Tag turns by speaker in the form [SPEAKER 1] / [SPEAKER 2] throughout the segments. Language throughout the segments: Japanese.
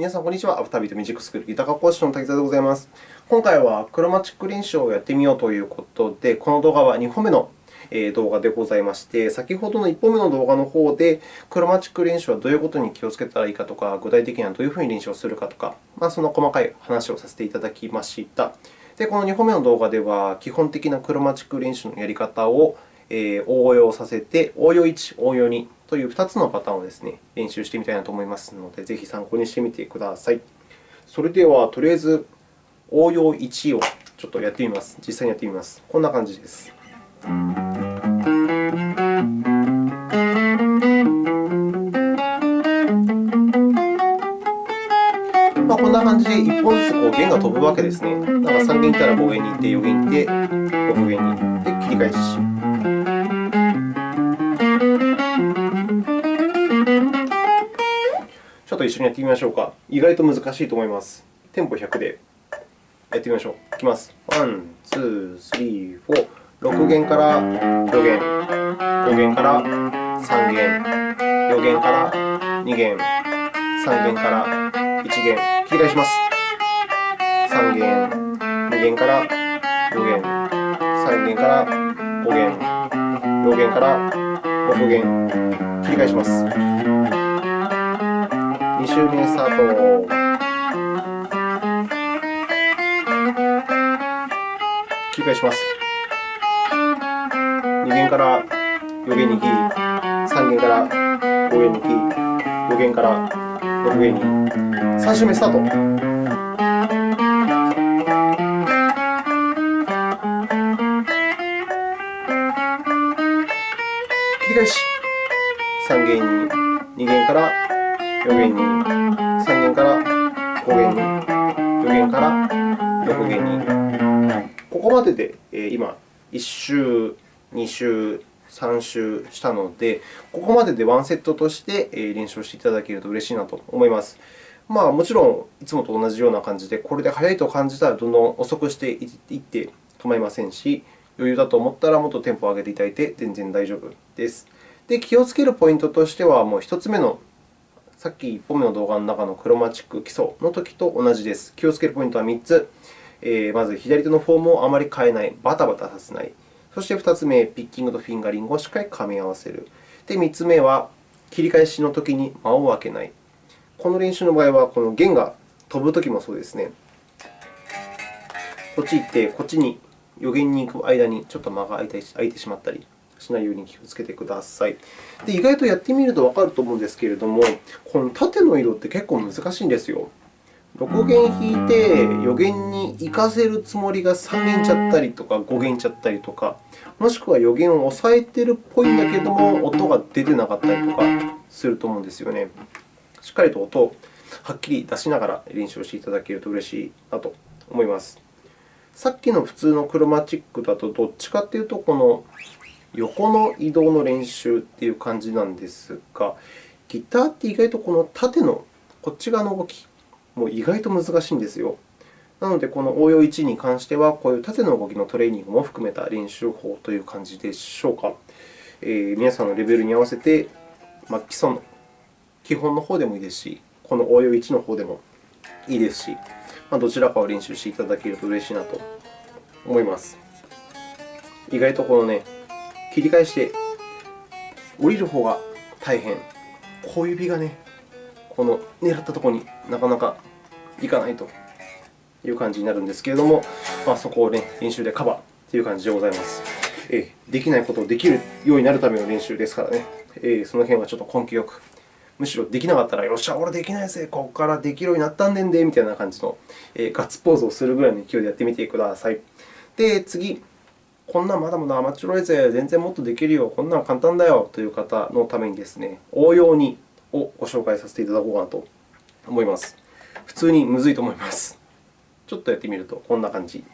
[SPEAKER 1] 皆さん、こんにちは。アフタービートミュージックスクールギター科講師の滝沢でございます。今回はクロマチック練習をやってみようということで、この動画は2本目の動画でございまして、先ほどの1本目の動画の方で、クロマチック練習はどういうことに気をつけたらいいかとか、具体的にはどういうふうに練習をするかとか、まあ、その細かい話をさせていただきました。で、この2本目の動画では、基本的なクロマチック練習のやり方を応用させて、応用1、応用2という2つのパターンをですね、練習してみたいなと思いますので、ぜひ参考にしてみてください。それでは、とりあえず応用1をちょっとやってみます。実際にやってみます。こんな感じです。まあ、こんな感じで1本ずつこう弦が飛ぶわけですね。だから3弦いったら5弦に行って、4弦に行って、6弦に行って、切り返し。ちょっと一緒にやってみましょうか。意外と難しいと思います。テンポ100で。やってみましょう。いきます。 One, two, three, four。6弦から。4弦、5弦から。3弦、4弦から。2弦、3弦から。1弦、切り返します。3弦、2弦から。4弦、3弦から。5弦、4弦から6弦、切り返します。2周目スタート。切り返します。2弦から4弦に切り、3弦から5弦に切り、5弦から6弦に、3周目スタート。弦に、3弦から5弦に、4弦から6弦に。ここまでで今、1周、2周、3周したので、ここまででワンセットとして練習していただけると嬉しいなと思います。まあ、もちろん、いつもと同じような感じで、これで速いと感じたらどんどん遅くしていって構いませんし、余裕だと思ったらもっとテンポを上げていただいて全然大丈夫です。で、気をつけるポイントとしては、もう1つ目のさっき1本目の動画の中のクロマチック基礎のときと同じです。気をつけるポイントは3つ。えー、まず、左手のフォームをあまり変えない、バタバタさせない。そして2つ目、ピッキングとフィンガリングをしっかり噛み合わせる。で、3つ目は、切り返しのときに間を空けない。この練習の場合は、この弦が飛ぶときもそうですね。こっち行って、こっちに予言に行く間にちょっと間が空いてしまったり。しないように気をつけてください。で意外とやってみるとわかると思うんですけれども、この縦の色って結構難しいんですよ。6弦弾いて4弦に行かせるつもりが3弦ちゃったりとか5弦ちゃったりとか、もしくは4弦を押さえているっぽいんだけれども、音が出てなかったりとかすると思うんですよね。しっかりと音をはっきり出しながら練習をしていただけると嬉しいなと思います。さっきの普通のクロマチックだと、どっちかというと、この横の移動の練習という感じなんですが、ギターって意外とこの縦のこっち側の動きも意外と難しいんですよ。なので、この応用1に関しては、こういう縦の動きのトレーニングも含めた練習法という感じでしょうか。えー、皆さんのレベルに合わせて、ま、基礎の基本の方でもいいですし、この応用1の方でもいいですし、ま、どちらかを練習していただけると嬉しいなと思います。意外とこのね、切り返して降りる方が大変。小指がね、この狙ったところになかなかいかないという感じになるんですけれども、まあ、そこを、ね、練習でカバーという感じでございます。えできないことをできるようになるための練習ですからね、えその辺はちょっと根気よく。むしろできなかったら、よっしゃ、俺できないぜ、ここからできるようになったんでんで、みたいな感じの、えガッツポーズをするぐらいの勢いでやってみてください。で、次、こんなんまだまだ甘っちょろいぜ、全然もっとできるよ、こんなん簡単だよという方のためにですね、応用2をご紹介させていただこうかなと思います。普通にむずいと思います。ちょっとやってみるとこんな感じ。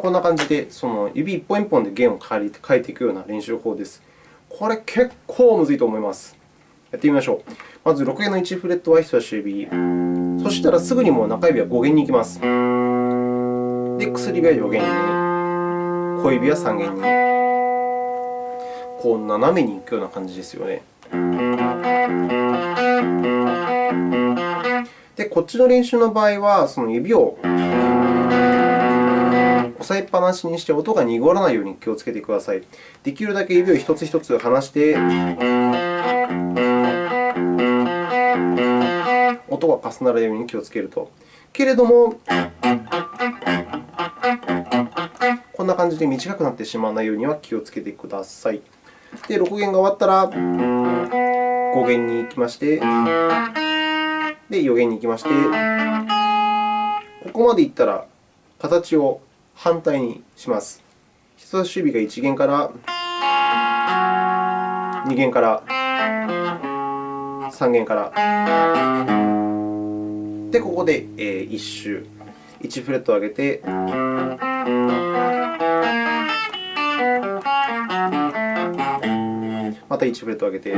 [SPEAKER 1] こんな感じで、その指一本一本で弦を変えていくような練習法です。これ結構むずいと思います。やってみましょう。まず、6弦の1フレットは人差し指、そしたらすぐにもう中指は5弦に行きます。で、薬指は4弦に、小指は3弦に、こう斜めに行くような感じですよね。で、こっちの練習の場合は、その指を押さえっぱなしにして音が濁らないように気をつけてください。できるだけ指を一つ一つ離して、音が重なるように気をつけると。けれども、こんな感じで短くなってしまわないようには気をつけてください。で、6弦が終わったら、5弦に行きまして、で、4弦に行きまして、ここまでいったら、形を反対にします。人差し指が1弦から2弦から3弦から。で、ここで1周、1フレットを上げて、また1フレットを上げて、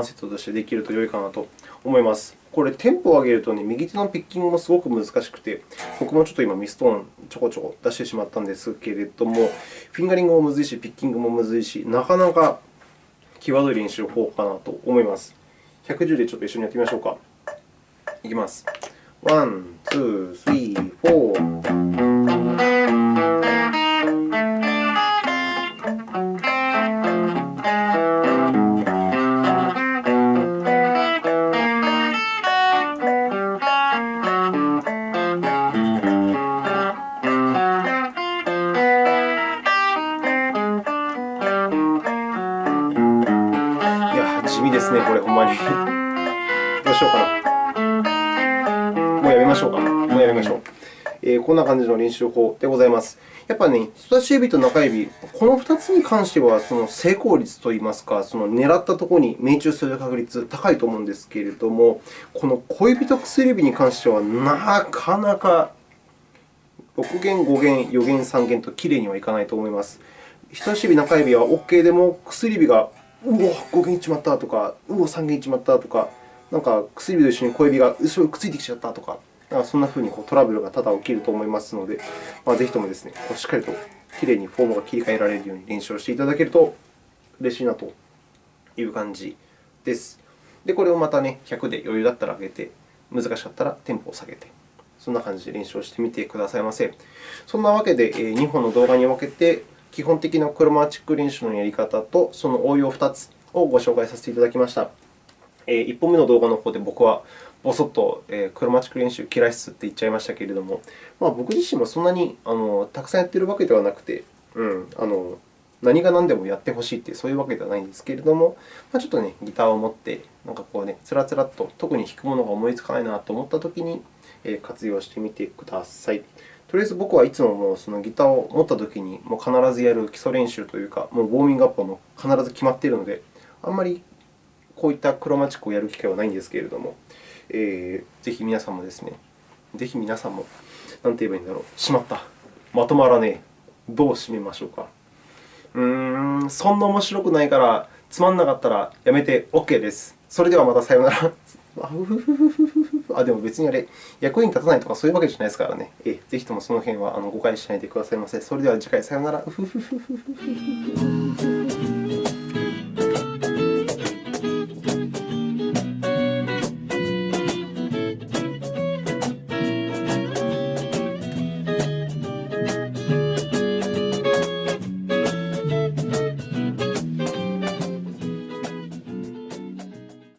[SPEAKER 1] ワンセットとしてできると良いかなと思います。これ、テンポを上げるとね、右手のピッキングもすごく難しくて、僕もちょっと今、ミストーンちょこちょこ出してしまったんですけれども、フィンガリングもむずいし、ピッキングもむずいし、なかなか際どい練習方法かなと思います。110でちょっと一緒にやってみましょうか。いきます。 One, two, three, four。こんな。感じの練習法でございます。やっぱりね、人差し指と中指、この2つに関してはその成功率といいますか、その狙ったところに命中する確率高いと思うんですけれども、この小指と薬指に関してはなかなか6弦、5弦、4弦、3弦ときれいにはいかないと思います。人差し指、中指は OK でも、薬指がうお、5弦いっちまったとか、うお、3弦いっちまったとか、なんか薬指と一緒に小指が後ろにくっついてきちゃったとか、なんかそんなふうにトラブルが多々起きると思いますので、まあ、ぜひともですね、しっかりときれいにフォームが切り替えられるように練習をしていただけると嬉しいなという感じです。で、これをまたね、100で余裕だったら上げて、難しかったらテンポを下げて、そんな感じで練習をしてみてくださいませ。そんなわけで、2本の動画に分けて、基本的なクロマチック練習のやり方と、その応用2つをご紹介させていただきました。1本目の動画の方で僕はぼそっと、クロマチック練習嫌いっすって言っちゃいましたけれども、まあ、僕自身もそんなにあのたくさんやっているわけではなくて、うん、あの何が何でもやってほしいというそういうわけではないんですけれども、まあ、ちょっとね、ギターを持って、なんかこうね、つらつらと特に弾くものが思いつかないなと思ったときに、活用してみてください。とりあえず僕はいつももうそのギターを持ったときにもう必ずやる基礎練習というか、もうウォーミングアップも必ず決まっているので、あんまりこういったクロマチックをやる機会はないんですけれども、えー、ぜひ皆さんもですね、ぜひ皆さんも、なんて言えばいいんだろう、しまった、まとまらねえ、どう締めましょうか。うーん、そんな面白くないから、つまんなかったらやめて OK です。それではまたさようなら。あ、でも別にあれ、役に立たないとかそういうわけじゃないですからね。えぜひともその辺は誤解しないでくださいませ。それでは次回さようなら。